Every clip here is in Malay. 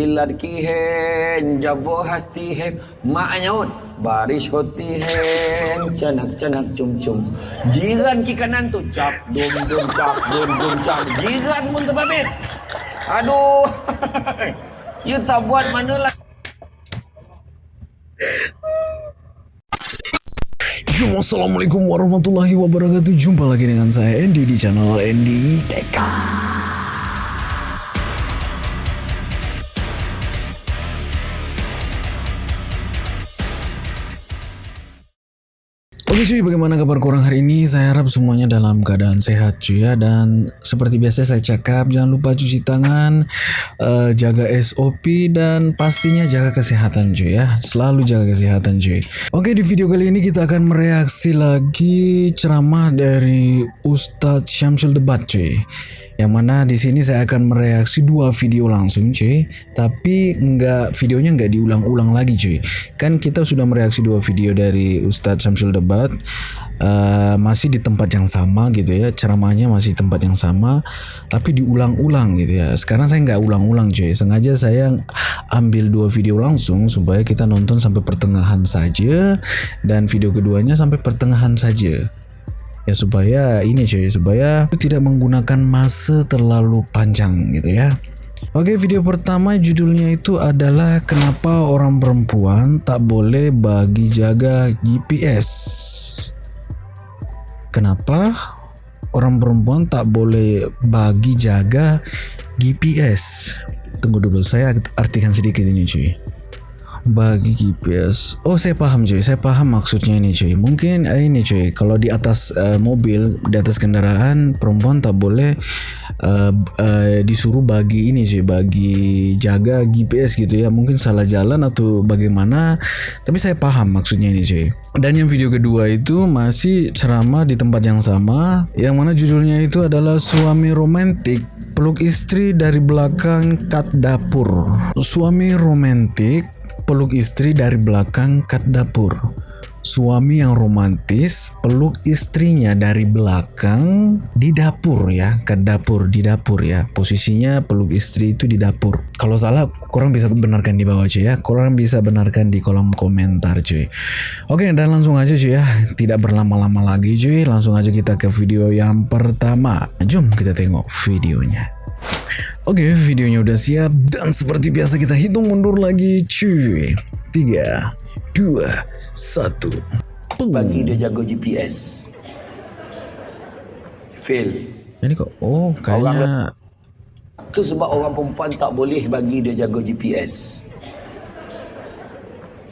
Wilad kihen, jabo hasti hen, mak nyaut, baris hoti hen, canak canak cum cum. Jiran ki kanan tu, cap dum dum cap dum dum cap. Jiran pun terbabit. Aduh. you tak buat mana lah. Assalamualaikum warahmatullahi wabarakatuh Jumpa lagi dengan saya Andy di channel Andy TK Oke cuy, bagaimana kabar korang hari ini? Saya harap semuanya dalam keadaan sehat cuy ya. Dan seperti biasa saya cakap, jangan lupa cuci tangan uh, Jaga SOP dan pastinya jaga kesehatan cuy ya. Selalu jaga kesehatan cuy. Oke di video kali ini kita akan mereaksi lagi ceramah dari Ustadz Syamsul Debat cuy yang mana di sini saya akan mereaksi dua video langsung cuy. Tapi nggak videonya nggak diulang-ulang lagi cuy. Kan kita sudah mereaksi dua video dari Ustadz Syamsul Debat. Uh, masih di tempat yang sama gitu ya. Ceramahnya masih tempat yang sama tapi diulang-ulang gitu ya. Sekarang saya nggak ulang-ulang cuy. Sengaja saya ambil dua video langsung supaya kita nonton sampai pertengahan saja. Dan video keduanya sampai pertengahan saja ya supaya ini cuy supaya tidak menggunakan masa terlalu panjang gitu ya. Oke video pertama judulnya itu adalah kenapa orang perempuan tak boleh bagi jaga GPS Kenapa orang perempuan tak boleh bagi jaga GPS Tunggu dulu saya artikan sedikit ini cuy bagi GPS. Oh, saya paham cuy. Saya paham maksudnya ini cuy. Mungkin uh, ini cuy, kalau di atas uh, mobil, di atas kendaraan perempuan tak boleh uh, uh, disuruh bagi ini cuy, bagi jaga GPS gitu ya. Mungkin salah jalan atau bagaimana. Tapi saya paham maksudnya ini cuy. Dan yang video kedua itu masih ceramah di tempat yang sama, yang mana judulnya itu adalah suami romantik peluk istri dari belakang kat dapur. Suami romantik peluk istri dari belakang kat dapur. Suami yang romantis peluk istrinya dari belakang di dapur ya, kat dapur di dapur ya. Posisinya peluk istri itu di dapur. Kalau salah, korang bisa benarkan di bawah cuy ya. Korang bisa benarkan di kolom komentar cuy. Oke, dan langsung aja cuy ya. Tidak berlama-lama lagi cuy. Langsung aja kita ke video yang pertama. Jom kita tengok videonya. Oke, videonya udah siap dan seperti biasa kita hitung mundur lagi cuy. 3 2 1. Bagi dia jaga GPS. Fail. Jadi kok oh kayaknya Itu sebab orang perempuan tak boleh bagi dia jaga GPS.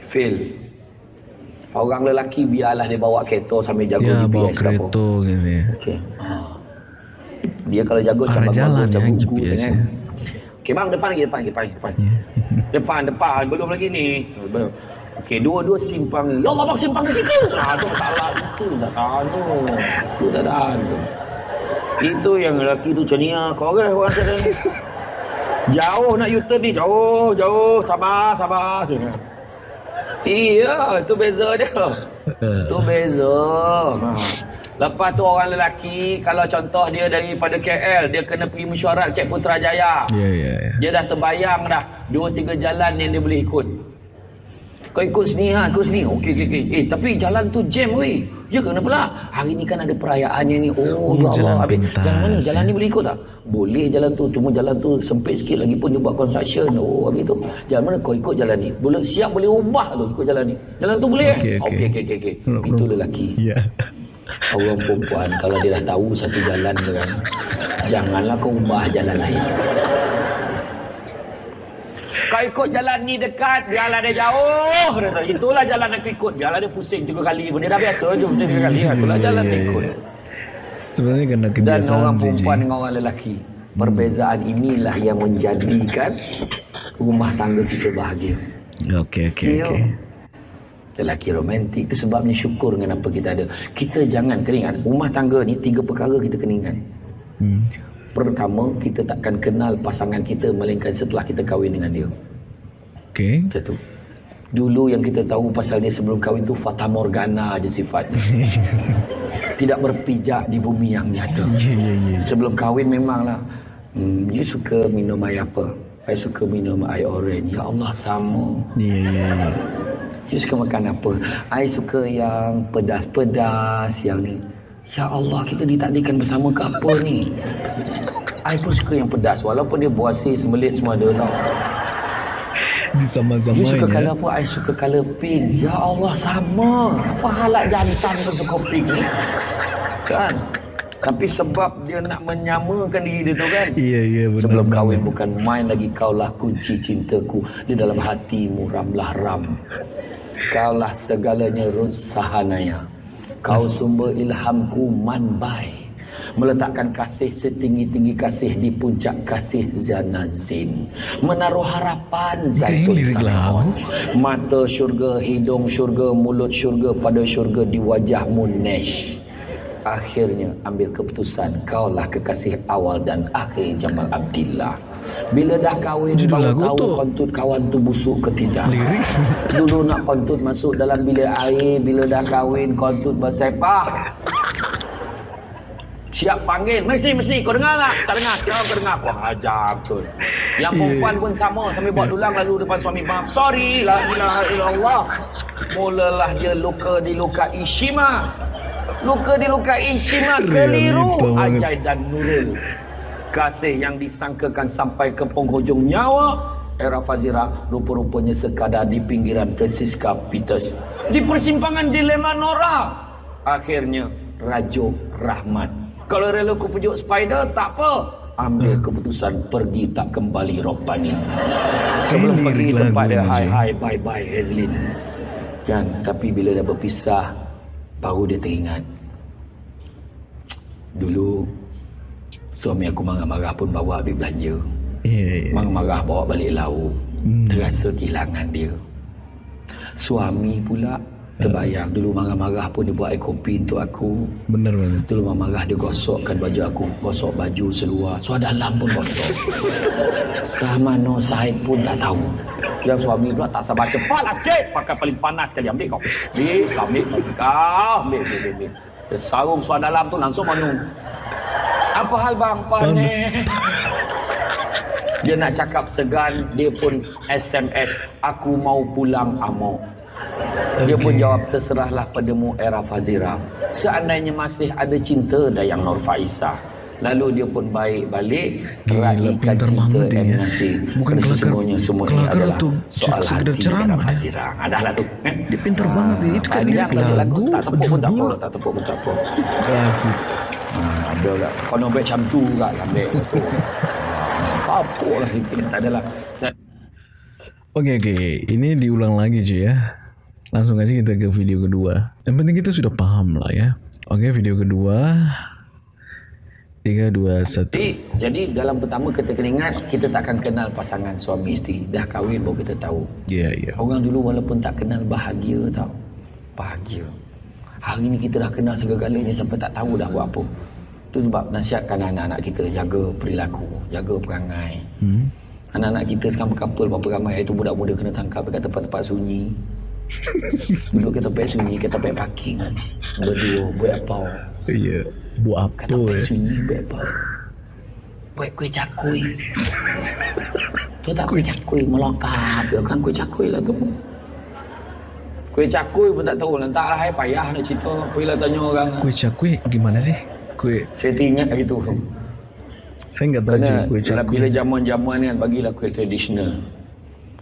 Fail. Orang lelaki biarlah dia bawa kereta sambil jaga dia GPS. bawa apa. kereta gitu ya. Okey. Dia kalau jaga Arah jalan ya, GPS kan. ya. Okey bang, depan lagi, depan, depan, depan. Ya. Depan, depan, belum lagi ni. Belum. Okey, dua-dua simpang. Ya Allah, bang simpang ke situ. Ah, tu salah. Itu tak tahu. Itu tak tahu. Itu yang lelaki tu lah. Korang orang ni. Jauh nak U-turn ni. Jauh, jauh. Sabar, sabar. Iya, itu beza dia. Tu beza. Ha. Lepas tu orang lelaki, kalau contoh dia daripada KL, dia kena pergi mesyuarat Cik Putrajaya. Ya ya ya. Dia dah terbayang dah dua tiga jalan yang dia boleh ikut. Kau ikut sini ha, ikut sini. Okey okey okey. Eh tapi jalan tu jam weh. Ya kenapa pula? Hari ni kan ada perayaannya ni. Oh, Oh, ya jalan Allah. Pintas, Jalan mana? Jalan ni boleh ikut tak? Boleh jalan tu. Cuma jalan tu sempit sikit lagi pun dia buat construction. Oh, habis tu. Jalan mana kau ikut jalan ni? Boleh siap boleh ubah tu ikut jalan ni. Jalan tu boleh Okey, eh? okey. Okey okey okey. okey. Belum, Itu lelaki. Ya. Orang perempuan kalau dia dah tahu satu jalan tu kan. Janganlah kau ubah jalan lain. Kau ikut jalan ni dekat, biarlah dia jauh. Itulah jalan aku ikut. Biarlah dia pusing tiga kali pun. Dia dah biasa je pusing tiga kali. Itulah jalan dia ya. ikut. Sebenarnya kena Dan kebiasaan orang sih. perempuan Ji. dengan orang lelaki. Perbezaan inilah yang menjadikan rumah tangga kita bahagia. Oke oke Ya. oke. Lelaki romantik itu sebabnya syukur dengan apa kita ada. Kita jangan kena ingat, rumah tangga ni tiga perkara kita kena ingat. Hmm. Pertama, kita takkan kenal pasangan kita melainkan setelah kita kahwin dengan dia. Oke. Satu. Dulu yang kita tahu pasal dia sebelum kahwin tu Fata Morgana je sifatnya. Tidak berpijak di bumi yang nyata. Iya iya iya. Sebelum kahwin memanglah hmm, you suka minum air apa? I suka minum air orange. Ya Allah, sama. Iya iya. iya. You suka makan apa? I suka yang pedas-pedas, yang ni. Ya Allah, kita ditakdirkan bersama ke apa ni? I pun suka yang pedas. Walaupun dia buasi, sembelit semua ada tau. Di You sama-samain suka ya. colour apa? I suka colour pink. Ya Allah, sama. Apa halat jantan kau suka pink ni? Kan? Tapi sebab dia nak menyamakan diri dia tu kan? Iya iya benar. Sebelum kahwin bukan main lagi kaulah kunci cintaku di dalam hatimu ramlah ram. Kaulah segalanya Rut Sahanaya. Kau sumber ilhamku manbai. Meletakkan kasih setinggi-tinggi kasih di puncak kasih Zanazin. Menaruh harapan lirik Salmon. lagu. Mata syurga, hidung syurga, mulut syurga, pada syurga di wajahmu Nesh. Akhirnya ambil keputusan Kaulah kekasih awal dan akhir Jamal Abdillah Bila dah kahwin Judul baru tahu tu. kontut kawan tu busuk ke tidak Lirik. Dulu nak kontut masuk dalam bilik air Bila dah kahwin kontut bersepah Siap panggil Mesti mesti kau dengar tak? Tak dengar Sekarang kau dengar Wah ajar betul Yang Ya. perempuan pun sama Sambil buat dulang lalu depan suami maaf Sorry La ilaha illallah Mulalah dia luka di luka Ishima Luka di luka Ishima Keliru. Ajai dan Nurul Kasih yang disangkakan sampai ke penghujung nyawa Era Fazira rupa-rupanya sekadar di pinggiran Francisca Peters. Di persimpangan dilema Nora. Akhirnya Rajo Rahmat. Kalau rela ku pujuk spider, tak apa. Ambil keputusan pergi tak kembali Robbani. Sebelum pergi tempat dia, ni, hai hai bye bye Hazlin. Kan, tapi bila dah berpisah, baru dia teringat. Dulu, suami aku marah-marah pun bawa habis belanja. Iya iya. Marah-marah bawa balik lauk. Hmm. Terasa kehilangan dia. Suami pula terbayang. Dulu marah-marah pun dia buat air kopi untuk aku. Benar banget. Dulu marah-marah dia gosokkan baju aku. Gosok baju seluar. Suara dalam pun gosok. Rahmano Said pun tak tahu. Yang suami pula tak sabar. Cepatlah cik. Pakai paling panas sekali. Ambil kau. Ambil. Kau ambil. Kau ambil. Ambil. ambil, ambil. Dia sarung suara dalam tu langsung minum. Apa hal bang? Panas. Dia nak cakap segan, dia pun SMS, aku mau pulang amo. Dia pun jawab, terserahlah padamu era Fazira. Seandainya masih ada cinta Dayang Nur Faisah. Lalu dia pun baik balik Gila, pintar banget ini ya. Bukan kelakar- kelakar adalah atau soal sekedar ceramah Era ya. Adahlah tu. Eh? Dia pintar banget ya. Itu kan lirik lagu, tepuk judul. tak tepuk pun tak apa. Asik. Ha, ada lah. Kau nak ambil macam tu tu. Ha, apa lah. Tak adalah. Dan- Oke oke, ini diulang lagi cuy ya. Langsung aja kita ke video kedua. Yang penting kita sudah paham lah ya. Oke video kedua. Tiga dua satu. Jadi, jadi dalam pertama kita kena ingat kita takkan kenal pasangan suami isteri. Dah kahwin baru kita tahu. Iya iya. Orang dulu walaupun tak kenal bahagia tau. Bahagia. Hari ni kita dah kenal segala-galanya sampai tak tahu dah buat apa. Itu sebab nasihatkan anak-anak kita jaga perilaku, jaga perangai. Hmm. Anak-anak kita sekarang berkapal berapa ramai itu budak-budak kena tangkap dekat tempat-tempat sunyi. Duduk ke tempat sunyi, ke tempat parking. Berdua, buat apa? Iya. Buat apa tempat ya? sunyi, buat apa? Buat kuih cakui. Tu tak kuih cakui, melokap. Ya kan kuih cakui lah tu. Kuih cakui pun tak tahu. Letaklah hai payah nak cerita. Bila tanya orang. Kue cakwe gimana sih? Kue Saya teringat gitu. saya nggak tahu cuy Kerana kue dalam cakwe. bila jamuan-jamuan ni kan bagilah kuih tradisional.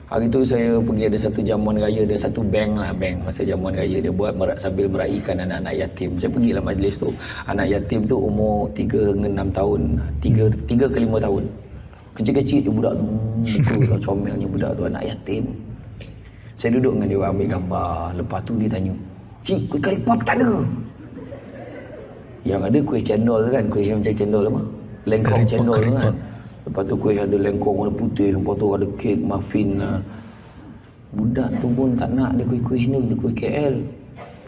Hari tu saya pergi ada satu jamuan raya, ada satu bank lah bank masa jamuan raya dia buat merak, sambil meraihkan anak-anak yatim. Saya pergilah majlis tu. Anak yatim tu umur 3 hingga 6 tahun. 3 3 ke 5 tahun. Kecil-kecil je budak tu. Muka lah comelnya budak tu anak yatim. Saya duduk dengan dia ambil gambar. Lepas tu dia tanya, "Cik, kuih kari pap tak ada?" Yang ada kuih cendol tu kan, kuih yang macam cendol apa? Lengkong cendol tu kan. Lepas tu kuih ada lengkong warna putih, lepas tu ada kek, muffin lah. Budak tu pun tak nak dia kuih-kuih ni, dia kuih KL.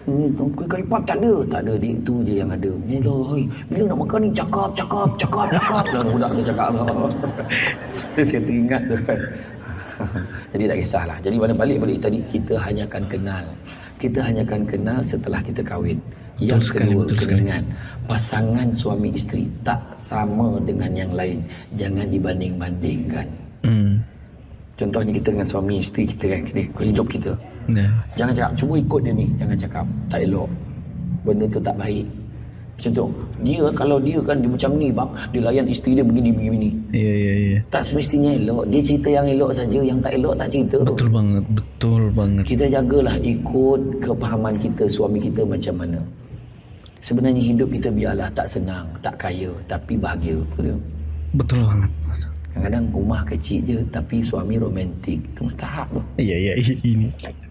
Hmm, tu kuih kari pap tak ada. Tak ada, dia itu je yang ada. Mula, hai, bila nak makan ni cakap, cakap, cakap, cakap. Dan budak tu cakap lah. tu saya teringat tu kan. Jadi tak kisahlah. Jadi mana balik balik tadi, kita hanya akan kenal. Kita hanya akan kenal setelah kita kahwin. Yang sekali, kedua, betul kena sekali. pasangan suami isteri tak sama dengan yang lain. Jangan dibanding-bandingkan. Hmm. Contohnya kita dengan suami isteri kita kan, kita, hidup kita. Ya. Jangan cakap, cuba ikut dia ni. Jangan cakap, tak elok. Benda tu tak baik. Macam tu. Dia, kalau dia kan, dia macam ni bang. Dia layan isteri dia begini, begini, begini. Iya iya iya. Tak semestinya elok. Dia cerita yang elok saja. Yang tak elok tak cerita. Betul banget, betul banget. Kita jagalah ikut kepahaman kita, suami kita macam mana. Sebenarnya hidup kita biarlah tak senang, tak kaya, tapi bahagia. Betul? Betul banget. Kadang-kadang rumah kecil je, tapi suami romantik. Itu mustahak tu. Iya iya i- ini.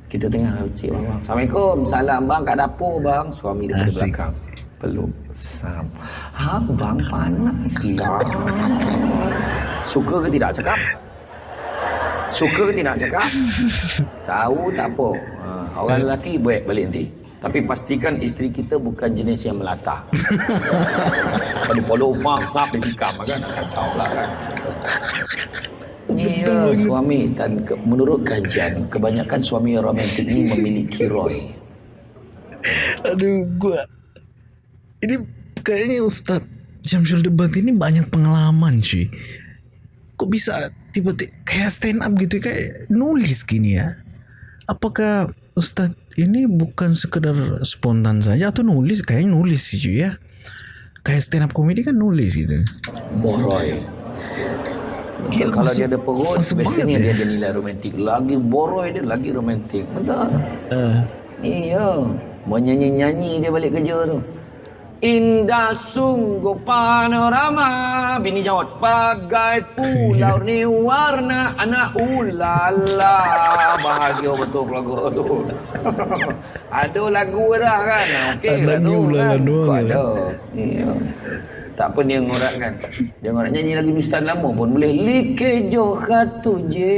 Kita tengah cik bang. Assalamualaikum. Salam bang kat dapur bang. Suami daripada Asik. belakang. Peluk. Sam. Ha bang panas lah. Suka ke tidak cakap? Suka ke tidak cakap? Tahu tak apa. Ha, orang lelaki baik balik nanti. Tapi pastikan isteri kita bukan jenis yang melata. Kalau follow mak, sap, dia tikam kan. Kacau lah kan. Ya, suami dan ke, menurut kajian, kebanyakan suami yang romantik ini memiliki Roy. Aduh, gua ini kayaknya Ustaz Syamsul Debat ini banyak pengalaman cuy. Kok bisa tiba-tiba kayak stand up gitu kayak nulis gini ya? Apakah Ustaz ini bukan sekedar spontan saja atau nulis kayaknya nulis sih cuy ya? Kayak stand up komedi kan nulis gitu. Boroy. Gila, kalau masuk- dia ada perut, biasanya ya. dia ada nilai romantik. Lagi boroy dia lagi romantik. Betul. Eh, Iya. Mau nyanyi-nyanyi dia balik kerja tu. Indah sungguh panorama. Bini jawab Bagai pulau ni warna Anak ulala. Bahagia betul lagu tu. Ada lagu dah kan? Okey Anak ni ulala kan doang ya? Ada. Iya. Tak apa dia ngorak kan? Dia ngorak. Nyanyi lagu Nistan lama pun boleh. Like jo khatu je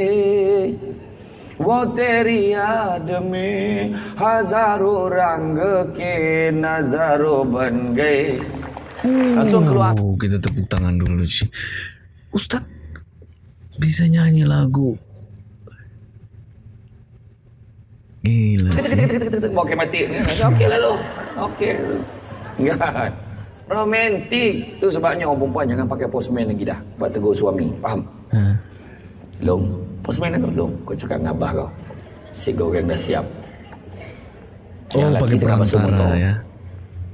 वो तेरी याद में हजारों रंग के नजारों बन गए Langsung keluar. Oh, kita tepuk tangan dulu sih. Ustaz bisa nyanyi lagu. Gila sih. Okey mati. Okey lah lu. Okey. Enggak. Romantik. Tu sebabnya orang perempuan jangan pakai postman lagi dah. Buat tegur suami. Faham? Ha. Long. Postman aku long. Kau cakap dengan abah kau. Si goreng dah siap. Oh, Yang pakai perantara ya.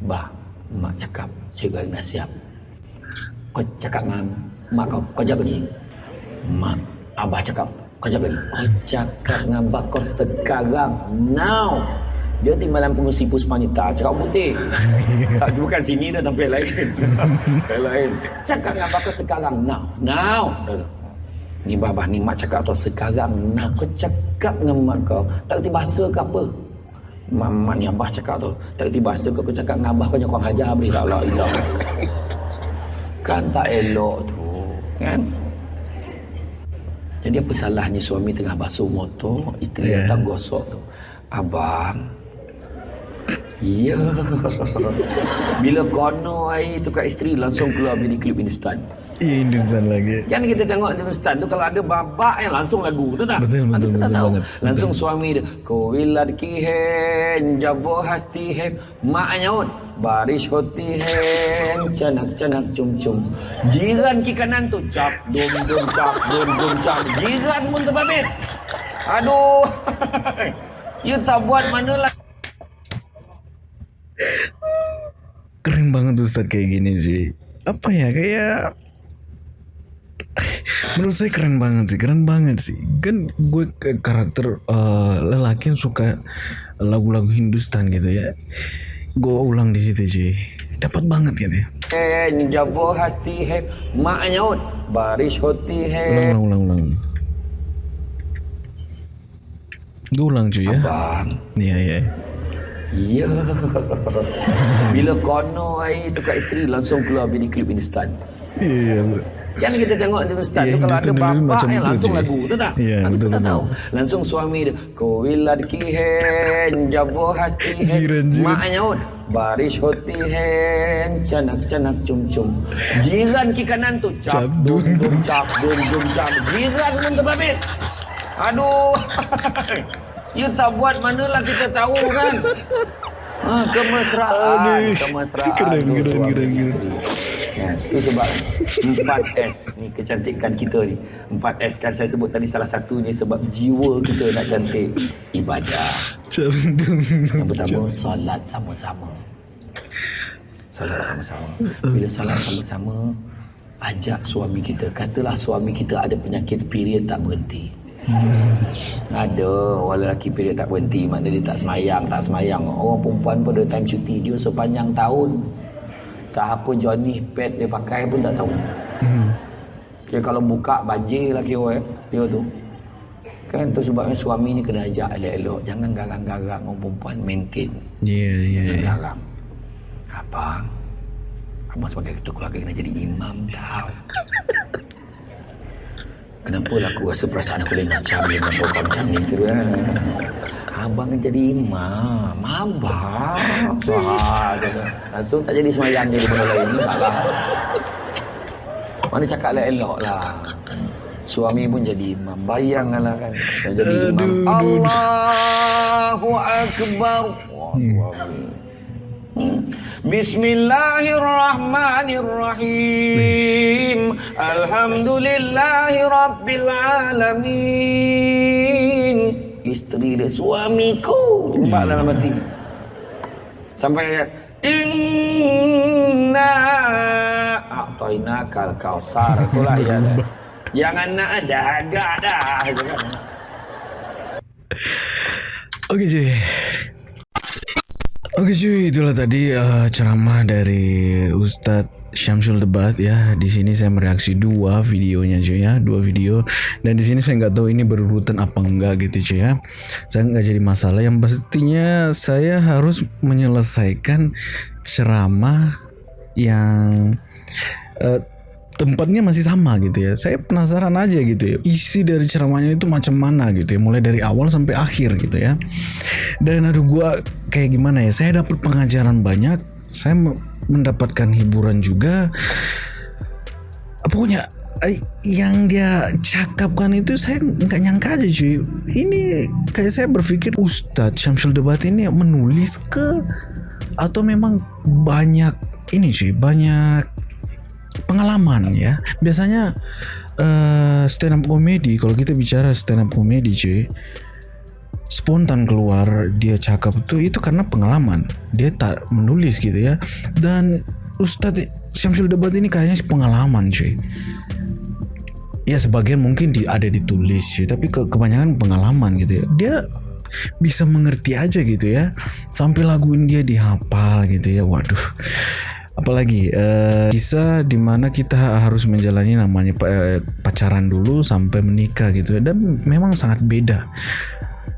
Bah, mak cakap, si goreng dah siap. Kau cakap dengan mak kau, kau jawab lagi. Mak, abah cakap, kau jawab lagi. Kau cakap dengan abah kau sekarang, now. Dia timbalan pengusi Puspanita, cakap putih. tak, bukan sini dah, tempat lain. lain. Cakap dengan abah kau sekarang, now. Now. Ni babah ni mak cakap tu sekarang now kau cakap dengan mak kau tak kerti bahasa ke apa Mak, ni abah cakap tu tak kerti bahasa kau kau cakap dengan abah kau jangan kau hajar beri tak lah ilah kan tak elok tu kan jadi apa salahnya suami tengah basuh motor isteri Yeah. yeah. datang gosok tu abang Ya. Bila kono air tu kat isteri langsung keluar video klip instan. Iya Hindustan lagi. Kan kita tengok di Ustaz tu kalau ada babak yang langsung lagu tu tak? Betul, betul, betul tahu. banget. Langsung suami dia. Koilad ki hen, jabo hasti hen, mak nyaut. Baris hoti hen, canak canak cum cum. Jiran ki kanan tu cap dum dum cap dum dum cap. Jiran pun terbabit. Aduh. you tak buat mana lah. Keren banget Ustaz kayak gini sih. Apa ya kayak menurut saya keren banget sih, keren banget sih. Kan gue ke karakter eh, lelaki yang suka lagu-lagu Hindustan gitu ya. Gue ulang di situ sih. Dapat banget gitu ya. Jabo hasti hen, mak nyaut. Baris hoti hen. Ulang, ulang, ulang, ulang. Gue ulang cuy ya. Iya, iya. Ya. Bila kono air tu kat isteri langsung keluar video klip instan. Iya, iya. Kan kita tengok di instan Iya, tu kalau ada bapak tu, langsung lagu tu tak? Iya, Kan betul, kita betul. tahu. Langsung suami dia. Koilad ki hen, jabo hasti hen. Jiran, jiran. Mak nyaut. Baris hoti hen, canak canak cum cum. Jiran ki kanan tu cap Cap dum dum dum dum. cap dum dum cap. Jiran pun terbabit. Aduh. You tak buat manalah kita tahu kan. Ha, kemesraan, Aduh, kemesraan. keren, keren, keren, keren. Ya, itu sebab 4S ni kecantikan kita ni. 4S kan saya sebut tadi salah satunya sebab jiwa kita nak cantik ibadah. Yang pertama solat sama-sama. Solat sama-sama. Bila solat sama-sama ajak suami kita. Katalah suami kita ada penyakit period tak berhenti. Ada orang lelaki period tak berhenti Maknanya dia tak semayang Tak semayang Orang perempuan pada time cuti Dia sepanjang tahun Tak apa Johnny pad dia pakai pun tak tahu Hmm. Kira kalau buka banjir lah kira eh. Dia tu Kan tu sebabnya suami ni kena ajak elok-elok Jangan garang-garang orang perempuan maintain Ya, ya, Jangan ya. garang Abang Abang sebagai ketua keluarga kena jadi imam tau Kenapa lah aku rasa perasaan aku lain macam ni dengan kau macam ni tu kan Abang kan jadi imam. Abang? Wah, dia Langsung tak jadi semayang jadi benda lain ni salah Mana cakap lah elok lah. Suami pun jadi imam. Bayangkanlah kan. Dah jadi imam. Allahu Akbar. Wah, suami Bismillahirrahmanirrahim. Alhamdulillahi Rabbil Alamin Isteri dia suamiku. Nampak dalam hati. Sampai Inna A'toina kal kausar Itulah ya Jangan nak ada agak dah. Itu kan. Oke cuy. Itulah tadi uh, ceramah dari Ustadz Syamsul Debat ya. Di sini saya mereaksi dua videonya cuy ya, dua video. Dan di sini saya nggak tahu ini berurutan apa enggak gitu cuy ya. Saya nggak jadi masalah. Yang pastinya saya harus menyelesaikan ceramah yang uh, tempatnya masih sama gitu ya. Saya penasaran aja gitu ya. Isi dari ceramahnya itu macam mana gitu ya. Mulai dari awal sampai akhir gitu ya. Dan aduh gua kayak gimana ya. Saya dapat pengajaran banyak. Saya me- mendapatkan hiburan juga. Pokoknya eh, yang dia cakapkan itu saya nggak nyangka aja cuy. Ini kayak saya berpikir Ustadz Syamsul Debat ini menulis ke atau memang banyak ini cuy banyak pengalaman ya. Biasanya eh stand up comedy kalau kita bicara stand up comedy cuy spontan keluar dia cakap itu itu karena pengalaman. Dia tak menulis gitu ya. Dan Ustadz Syamsul Debat ini kayaknya pengalaman cuy. Ya sebagian mungkin di, ada ditulis cuy, tapi ke, kebanyakan pengalaman gitu ya. Dia bisa mengerti aja gitu ya. Sampai lagu dia dihafal gitu ya. Waduh apalagi eh, kisah di mana kita harus menjalani namanya eh, pacaran dulu sampai menikah gitu dan memang sangat beda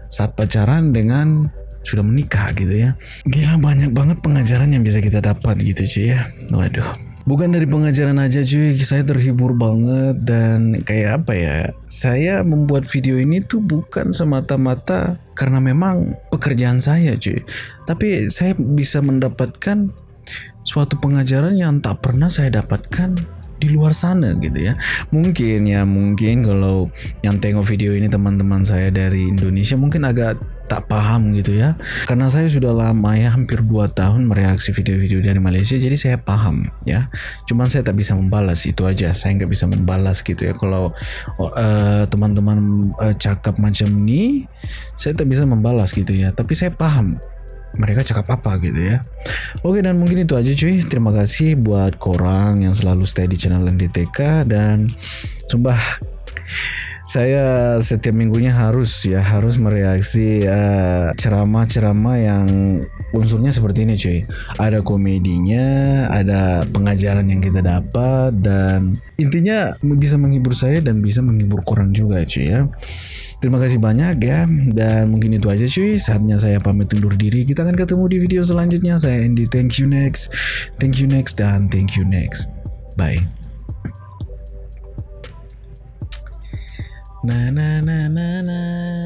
saat pacaran dengan sudah menikah gitu ya gila banyak banget pengajaran yang bisa kita dapat gitu cuy ya waduh Bukan dari pengajaran aja cuy, saya terhibur banget dan kayak apa ya? Saya membuat video ini tuh bukan semata-mata karena memang pekerjaan saya cuy. Tapi saya bisa mendapatkan suatu pengajaran yang tak pernah saya dapatkan di luar sana gitu ya. Mungkin ya mungkin kalau yang tengok video ini teman-teman saya dari Indonesia mungkin agak tak paham gitu ya. Karena saya sudah lama ya hampir 2 tahun mereaksi video-video dari Malaysia jadi saya paham ya. Cuman saya tak bisa membalas itu aja. Saya nggak bisa membalas gitu ya. Kalau eh, teman-teman eh, cakap macam ini saya tak bisa membalas gitu ya. Tapi saya paham mereka cakap apa gitu ya. Oke dan mungkin itu aja cuy. Terima kasih buat korang yang selalu stay di channel NDTK dan sumpah saya setiap minggunya harus ya harus mereaksi eh, ceramah-ceramah yang unsurnya seperti ini cuy. Ada komedinya, ada pengajaran yang kita dapat dan intinya bisa menghibur saya dan bisa menghibur korang juga cuy ya. Terima kasih banyak ya. Dan mungkin itu aja cuy. Saatnya saya pamit undur diri. Kita akan ketemu di video selanjutnya. Saya Andy. Thank you next. Thank you next dan thank you next. Bye. Na na na na na na